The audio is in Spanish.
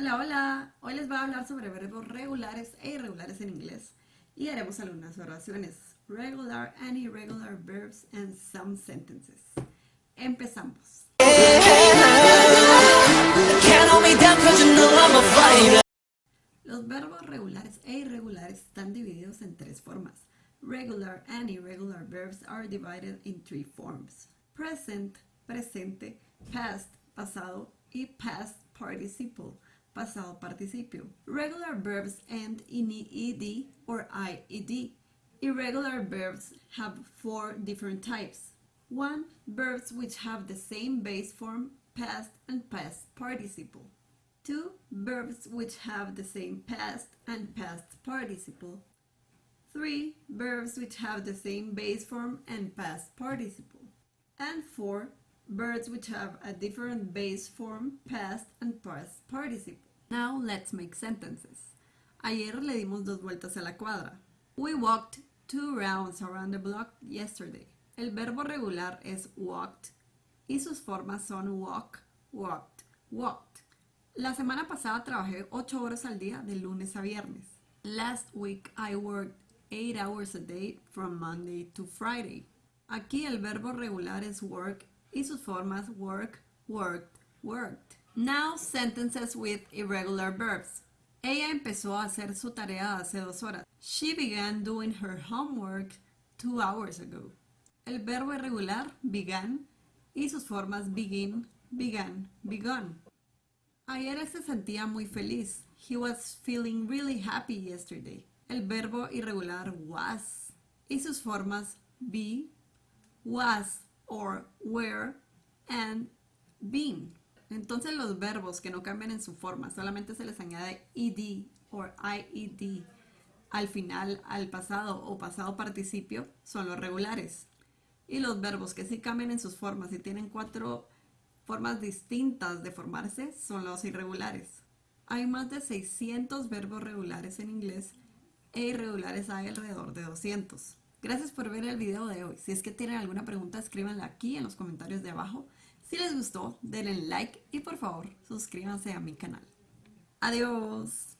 Hola, hola. Hoy les voy a hablar sobre verbos regulares e irregulares en inglés y haremos algunas oraciones. Regular and irregular verbs and some sentences. Empezamos. Los verbos regulares e irregulares están divididos en tres formas. Regular and irregular verbs are divided in three forms. Present, presente, past, pasado y past participle, pasado participio. Regular verbs end in ed or ied. Irregular verbs have four different types. 1. Verbs which have the same base form, past and past participle. 2. Verbs which have the same past and past participle. 3. Verbs which have the same base form and past participle. And 4. Verbs which have a different base form, past and past participle. Now let's make sentences. Ayer le dimos dos vueltas a la cuadra. We walked two rounds around the block yesterday. El verbo regular es walked y sus formas son walk, walked, walked. La semana pasada trabajé 8 horas al día de lunes a viernes. Last week I worked 8 hours a day from Monday to Friday. Aquí el verbo regular es work y sus formas work, worked, worked. Now sentences with irregular verbs. Ella empezó a hacer su tarea hace dos horas. She began doing her homework two hours ago. El verbo irregular began y sus formas begin, began, begun. Ayer se sentía muy feliz. He was feeling really happy yesterday. El verbo irregular was y sus formas be, was or were and been. Entonces los verbos que no cambian en su forma, solamente se les añade ed o ied al final, al pasado o pasado participio, son los regulares. Y los verbos que sí cambian en sus formas y tienen cuatro formas distintas de formarse son los irregulares. Hay más de 600 verbos regulares en inglés e irregulares hay alrededor de 200. Gracias por ver el video de hoy. Si es que tienen alguna pregunta, escríbanla aquí en los comentarios de abajo. Si les gustó, denle like y por favor suscríbanse a mi canal. Adiós.